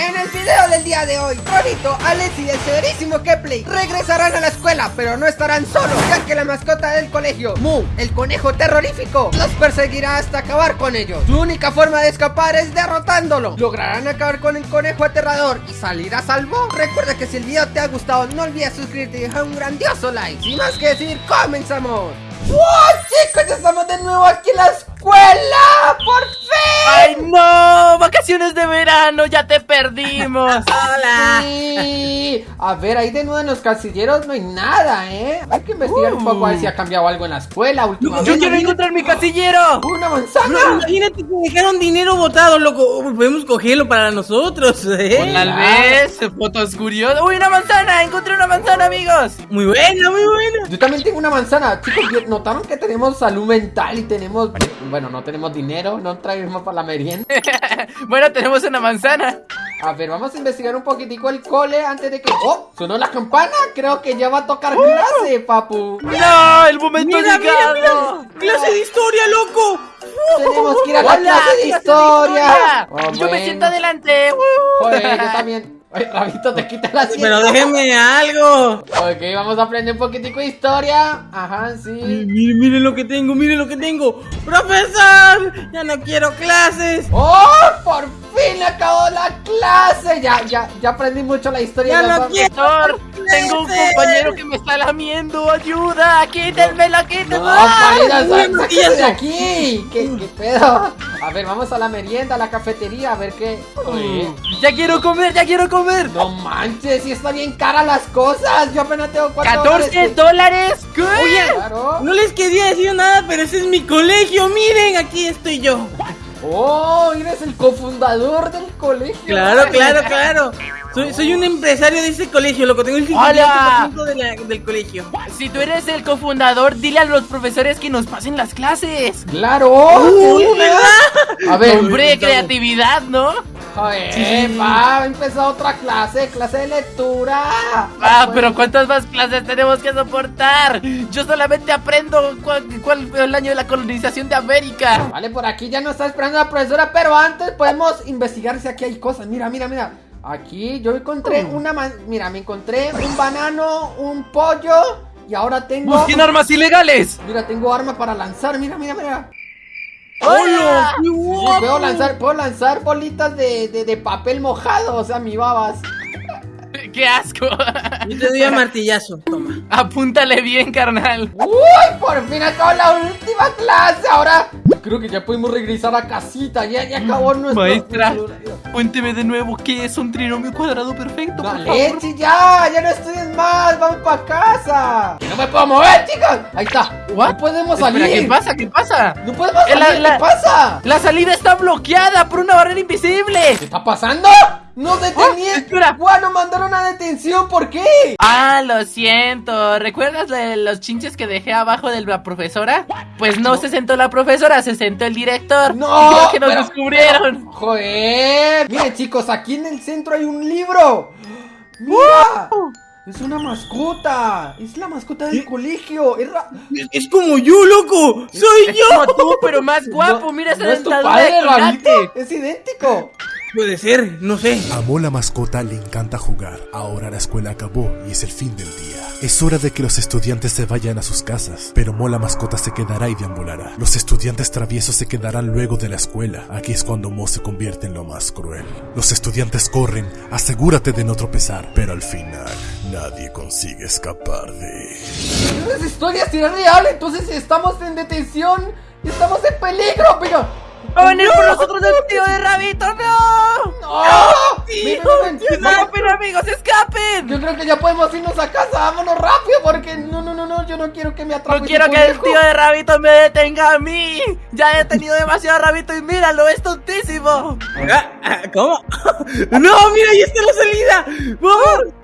En el video del día de hoy, Ronito, Alex y el severísimo Kepley regresarán a la escuela, pero no estarán solos, ya que la mascota del colegio, Mu, el conejo terrorífico, los perseguirá hasta acabar con ellos. Su única forma de escapar es derrotándolo. ¿Lograrán acabar con el conejo aterrador y salir a salvo? Recuerda que si el video te ha gustado, no olvides suscribirte y dejar un grandioso like. Sin más que decir, comenzamos. ¡Wow, chicos! Ya estamos de nuevo aquí en la escuela. ¡Por fin! ¡Ay, no! ¡Vacaciones de verano! ¡Ya te perdimos! ¡Hola! A ver, ahí de nuevo en los casilleros no hay nada, ¿eh? Hay que investigar un poco a ver si ha cambiado algo en la escuela últimamente. ¡Yo quiero encontrar mi casillero! ¡Una manzana! No, imagínate que dejaron dinero botado, loco. Podemos cogerlo para nosotros, ¿eh? Tal vez, fotos curiosas. ¡Uy, una manzana! ¡Encontré una manzana, amigos! Muy buena, muy buena. Yo también tengo una manzana. Chicos, ¿notaron que tenemos salud mental y tenemos... Bueno, no tenemos dinero, no traemos para la merienda? bueno, tenemos una manzana. A ver, vamos a investigar un poquitico el cole antes de que... ¡Oh! ¿Sonó la campana? Creo que ya va a tocar clase, papu. ¡No! ¡El momento Mira, mira, mira. Clase de historia, loco. Tenemos que ir a la ¡Hola! clase de historia. Oh, Yo me siento adelante. ¡Uh! Joder, yo también. Oye, Rabito, te quita la asiento. Pero déjenme algo. Ok, vamos a aprender un poquitico de historia. Ajá, sí. Miren, miren lo que tengo, miren lo que tengo. ¡Profesor! Ya no quiero clases. ¡Oh! ¡Por fin acabó la clase! Ya, ya, ya aprendí mucho la historia. Ya de no la- quiero. Doctor, tengo un compañero que me está lamiendo. ¡Ayuda! ¡Quítenmela, No, quítenmela! De Matías. aquí. ¿Qué, ¿Qué pedo? A ver, vamos a la merienda, a la cafetería, a ver qué. Oye, ¡Ya quiero comer, ya quiero comer! no manches, si está bien cara las cosas. Yo apenas tengo cuatro ¡14 dólares! ¿Qué? Oye, Claro. no les quería decir nada, pero ese es mi colegio. Miren, aquí estoy yo. Oh, eres el cofundador del colegio. Claro, claro, claro. Soy, soy un empresario de ese colegio, loco. Tengo el 58% de la- del colegio. Si tú eres el cofundador, dile a los profesores que nos pasen las clases. Claro. Uy, sí. ¿verdad? A ver, Hombre, creatividad, ¿no? Joder, Sí. va, empezó otra clase, clase de lectura. Ah, pero ¿cuántas más clases tenemos que soportar? Yo solamente aprendo cuál, cuál fue el año de la colonización de América. Vale, por aquí ya nos está esperando la profesora, pero antes podemos investigar si aquí hay cosas. Mira, mira, mira. Aquí yo encontré una man- Mira, me encontré un banano, un pollo y ahora tengo. ¡Busquen armas ilegales! Mira, tengo arma para lanzar. Mira, mira, mira. ¡Hola! ¡Qué Sí, guapo! puedo lanzar, puedo lanzar bolitas de, de, de papel mojado, o sea, mi babas. ¡Qué asco! Yo te doy a martillazo. Toma. Apúntale bien, carnal. ¡Uy! Por fin acabó la última clase. Ahora creo que ya podemos regresar a casita. Ya, ya acabó nuestro. Maestra. nuestro horario. Cuénteme de nuevo qué es un trinomio cuadrado perfecto, por favor. leche, ya, ya no estudies más, vamos para casa. Que no me puedo mover, chicos. Ahí está. What? No podemos Espera, salir. ¿qué pasa? ¿Qué pasa? No podemos Eh, la- salir. la- ¿Qué pasa? La salida está bloqueada por una barrera invisible. ¿Qué está pasando? No detenían. espera. Bueno, mandaron a detención. ¿Por qué? Ah, lo siento. ¿Recuerdas de los chinches que dejé abajo de la profesora? Pues no, se sentó la profesora, se sentó el director. No. Creo que nos pero- descubrieron. pero- joder. Miren, chicos, aquí en el centro hay un libro. Mira. Es una mascota. Es la mascota del colegio. Es ra- Es, es como yo, loco. Soy Es yo. como tú, pero más guapo. No- Mira esa no es tu dentadura padre, de. Es idéntico. Puede ser, no sé. A Mola Mascota le encanta jugar. Ahora la escuela acabó y es el fin del día. Es hora de que los estudiantes se vayan a sus casas, pero Mola Mascota se quedará y deambulará. Los estudiantes traviesos se quedarán luego de la escuela. Aquí es cuando Mo se convierte en lo más cruel. Los estudiantes corren, asegúrate de no tropezar, pero al final nadie consigue escapar de... Esa historia sí es real. Entonces estamos en detención. y Estamos en peligro, pero. ¡Va a venir por nosotros el tío de Rabito! ¡No! ¡No! Miren, miren, ¡No, pero amigos, escapen! Yo creo que ya podemos irnos a casa. Vámonos rápido porque no, no, no, no. Yo no quiero que me atrape. No quiero que el tío de Rabito me detenga a mí. Ya he tenido demasiado Rabito y míralo, es tontísimo. Ah, ah, ¿Cómo? no, mira, ahí está la salida. ¡Vamos!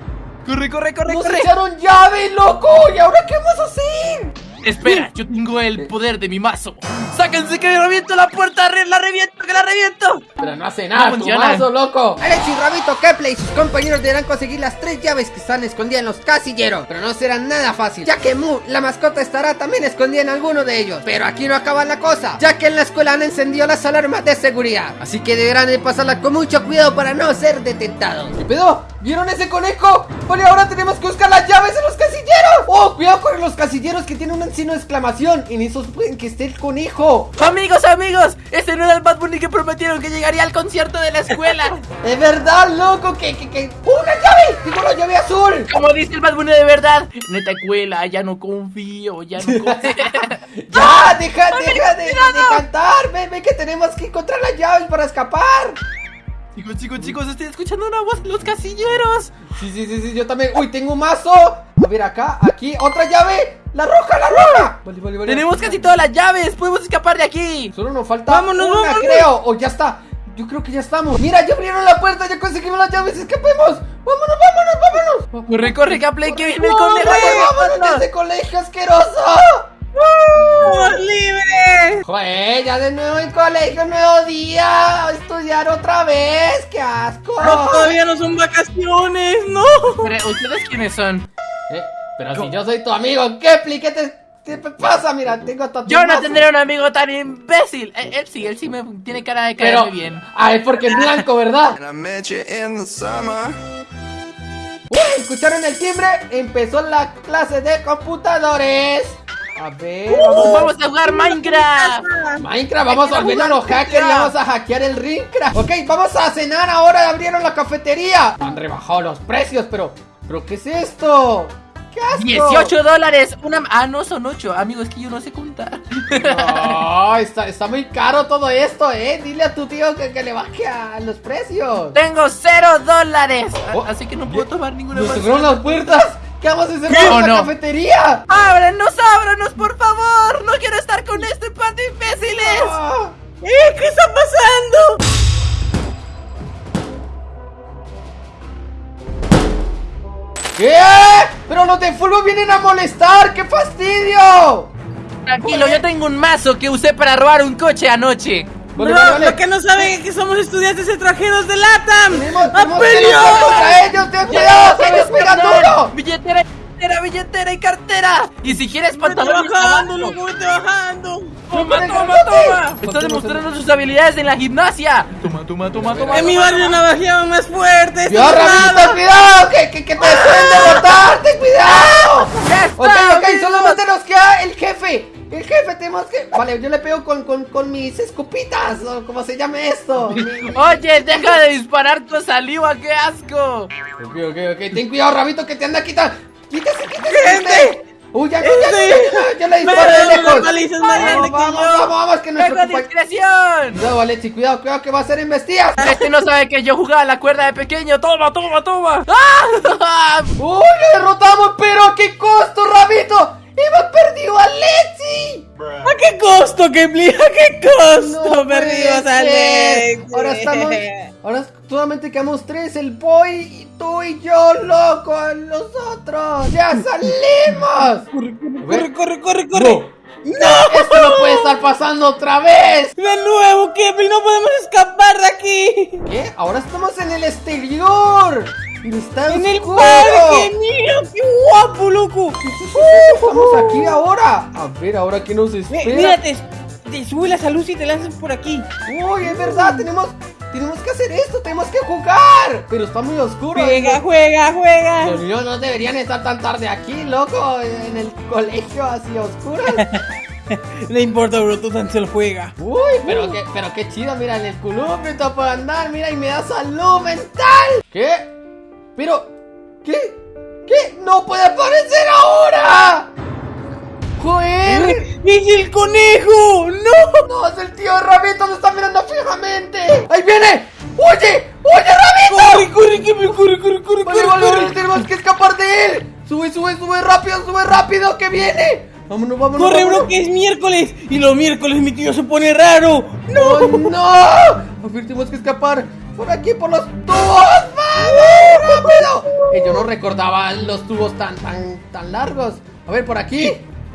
Corre, corre, corre, Nos corre. echaron llave, loco. ¿Y ahora qué vamos a hacer? Espera, yo tengo el poder de mi mazo. ¡Sáquense que reviento la puerta! ¡La reviento, que la reviento! Pero no hace nada, No tu mazo, loco. Alex y Rabito Kepley y sus compañeros deberán conseguir las tres llaves que están escondidas en los casilleros. Pero no será nada fácil, ya que Mu, la mascota, estará también escondida en alguno de ellos. Pero aquí no acaba la cosa, ya que en la escuela han encendido las alarmas de seguridad. Así que deberán de pasarla con mucho cuidado para no ser detectados. ¿Qué pedo? ¿Vieron ese conejo? Vale, ahora tenemos que buscar las llaves en los casilleros. Oh, cuidado con los casilleros que tienen un signo de exclamación. En esos pueden que esté el conejo. Amigos, amigos, ese no era el Bad Bunny que prometieron que llegaría al concierto de la escuela. Es verdad, loco, que, que, que. ¡Una llave! ¡Digo la llave azul! Como dice el Bad Bunny de verdad. Neta escuela, ya no confío, ya no confío. ¡Ya! ¡Deja, deja de, de cantar! Ven que tenemos que encontrar las llaves para escapar. Chicos, chicos, chicos, estoy escuchando una voz los casilleros. Sí, sí, sí, sí, yo también. ¡Uy, tengo un mazo! A ver, acá, aquí, otra llave. ¡La roja, la roja! Vale, vale, vale. Tenemos casi todas las llaves, podemos escapar de aquí. Solo nos falta Vámonos, una, vámonos. creo. O ya está. Yo creo que ya estamos. Mira, ya abrieron la puerta, ya conseguimos las llaves. ¡Escapemos! ¡Vámonos, vámonos, vámonos! Corre, corre, Gaplay, que viene el ¡Corre, conejo. vámonos de ese colegio asqueroso! ¡Somos libres! Joder, ya de nuevo en colegio, nuevo día. A estudiar otra vez. ¡Qué asco! No, todavía no son vacaciones, no. Pero, ¿Ustedes quiénes son? Eh, pero si yo soy tu amigo, Kepli, ¿qué te, qué pasa? Mira, tengo tu Yo no tendré un amigo tan imbécil. Él, sí, él sí me tiene cara de caerme Pero, bien. ah, es porque es blanco, ¿verdad? Uy, ¿escucharon el timbre? Empezó la clase de computadores. A ver, vamos. Vamos a jugar Minecraft. Minecraft, vamos a volver a los hackers y vamos a hackear el Ringcraft. Ok, vamos a cenar ahora, abrieron la cafetería. Han rebajado los precios, pero. ¿Pero qué es esto? ¡Qué asco! 18 dólares. Una... Ah, no son 8. Amigo, es que yo no sé contar. No, está, está muy caro todo esto, eh. Dile a tu tío que, que le baje a los precios. Tengo 0 dólares. Oh, Así que no puedo tomar ninguna Nos cerraron las puertas. ¿Qué vamos a hacer ¿Qué? con ¿O la no? cafetería? ¡Ábranos, ábranos, por favor! ¡No quiero estar con este par de imbéciles! ¿Eh? ¿Qué está pasando? ¿Qué? Pero los de fútbol vienen a molestar. ¡Qué fastidio! Tranquilo, yo tengo un mazo que usé para robar un coche anoche. Vale, Bro, vale, vale. lo que no saben es que somos estudiantes extranjeros de LATAM. Tenemos, ¡A tenemos contra ellos. ¡Ten cuidado! ¡Se les pega duro! Billetera, billetera, billetera y cartera. Y si quieres pantalones bajando, abajo. loco, vete bajando. Toma, toma, toma. Está demostrando sus habilidades en la gimnasia. Toma, toma, toma, toma. En mi barrio navajeaban más fuerte. esto ¡Cuidado, no es Ramito! nada. ¡Cuidado! ¡Que, que, que te yo le pego con, con, con mis escopitas, o como se llame esto. Oye, deja de disparar tu saliva, qué asco. Ok, ok, ok. Ten cuidado, Rabito, que te anda quitando. Quítese, quítese. Gente. Uy, ya, no, ya, no, ya, no, yo le Pero lejos. Vamos, vamos, vamos, que nuestro ¡Tengo compañero. discreción! Cuidado, Alexi, cuidado, cuidado, que va a ser embestidas. Este no sabe que yo jugaba la cuerda de pequeño. Toma, toma, toma. ¡Ah! ¡Uy, le derrotamos! ¡Pero a qué costo, Rabito! ¡Hemos perdido a Alexi! ¿A qué costo, Kepli? ¿A qué costo? No Perdimos a. Alex. Ahora estamos. Ahora solamente quedamos tres: el boy, y tú y yo, loco. Los otros. ¡Ya salimos! Corre, corre, corre, corre. ¡No! ¡Esto no puede estar pasando otra vez! De nuevo, Kepli, no podemos escapar de aquí. ¿Qué? Ahora estamos en el exterior. Está En el parque, mira, qué guapo, loco. Estamos aquí ahora. A ver, ahora qué nos espera. Mira, te, te sube la luz y te lanzas por aquí. Uy, es verdad, tenemos, tenemos que hacer esto, tenemos que jugar. Pero está muy oscuro. Juega, juega, juega. Los niños no deberían estar tan tarde aquí, loco, en el colegio así oscuro. No importa, bro, tú tan solo juega. Uy, pero qué, pero qué chido, mira, en el columpio puedo andar, mira, y me da salud mental. ¿Qué? Pero, ¿qué? ¿Qué? ¡No puede aparecer ahora! ¡Joder! ¡Es el conejo! ¡No! ¡No, es el tío Rabito! ¡Me está mirando fijamente! ¡Ahí viene! ¡Oye! ¡Oye, Rabito! ¡Corre, corre, Kepli, corre, corre, corre, Vale, corre, vale, corre! vale, tenemos que escapar de él. Sube, sube, sube rápido, sube rápido, que viene. Vámonos, vámonos. ¡Corre, vámonos. bro, que es miércoles! Y los miércoles mi tío se pone raro. ¡No! ¡No! A ver, tenemos que escapar por aquí, por los tubos. ¡Vamos! Eh, yo no recordaba los tubos tan, tan, tan largos. A ver, por aquí.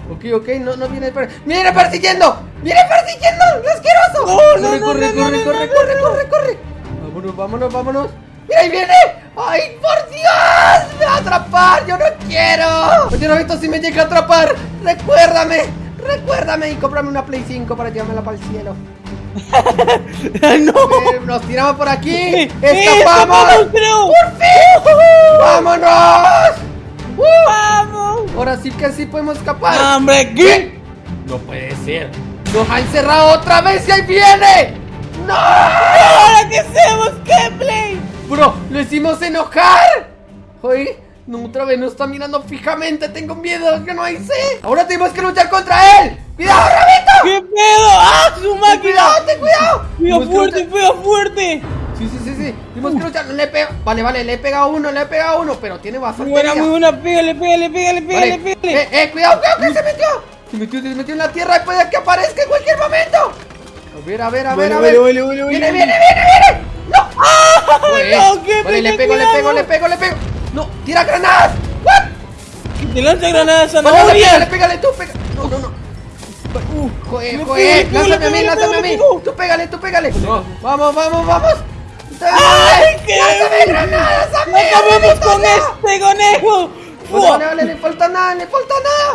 Ok, ok, no, no viene per... ¡Viene persiguiendo! ¡Viene persiguiendo! ¡El asqueroso! No, no, corre, no, corre, no, corre, no, corre, no, corre, no, corre, corre! Vámonos, vámonos, vámonos. ¡Mira, ahí viene! ¡Ay, por Dios! ¡Me va a atrapar! ¡Yo no quiero! Oye, Novito, si me llega a atrapar, recuérdame, recuérdame y cómprame una Play 5 para llevármela para el cielo. no. Eh, Nos tiramos por aquí. Eh, ¡Escapamos! creo. ¡Por fin! ¡Vámonos! ¡Uh! ¡Vamos! Ahora sí que sí podemos escapar. No, hombre, ¿qué? No puede ser. Nos ha encerrado otra vez y ahí viene. ¡No! ¿Ahora qué hacemos, Gameplay? Bro, lo hicimos enojar. Oye, no, otra vez nos está mirando fijamente. Tengo miedo, que no hice. Ahora tenemos que luchar contra él. ¡Cuidado, Rabito! ¿Qué pedo? ¡Ah, su ¡Ten máquina! cuidado, ten cuidado! ¡Pega Tenemos que fuerte, pega fuerte! Sí, sí, sí, sí. Tenemos que luchar. Le pego. Vale, vale, le he pegado uno, le he pegado uno, pero tiene bastante. buena, muy buena, pégale, pégale, pégale, pégale, Vale. pégale. Eh, eh, cuidado, cuidado, que se metió. Se metió, se metió en la tierra y puede que aparezca en cualquier momento. A ver, a ver, a ver, a ver. vale, vale, vale, viene, viene, viene, viene. No. Joder. no, qué Vale, le pego, le cuidado. pego, le pego, le pego. No, tira granadas. What? Te lanza granadas Vale, vale, pégale, pégale tú, pega. No, no, no. Joder, Le joder, pego, lánzame a mí, lánzame a mí. Tú pégale, tú pégale. Vamos, vamos, vamos. ¡Ay, qué! ¡Lánzame granadas a mí! ¡Acabemos con este conejo! Vale, vale, le falta nada, le falta nada.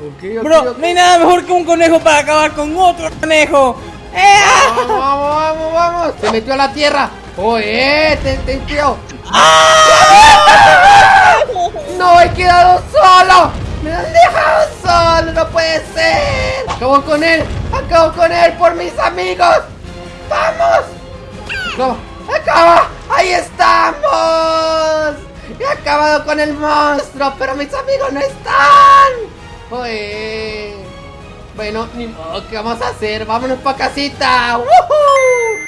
Ok, ok, Bro, no hay nada mejor que un conejo para acabar con otro conejo. ¡Eh! ah! Vamos, vamos, vamos, vamos. Se metió a la tierra. Oye, ten, ten cuidado. No, he quedado solo. Me han dejado solo, no puede ser. Acabo con él, acabo con él por mis amigos. Vamos. No, acaba. Ahí estamos. He acabado con el monstruo, pero mis amigos no están. Oye. Bueno, ni modo, ¿qué vamos a hacer? Vámonos pa' casita. ¡Woohoo!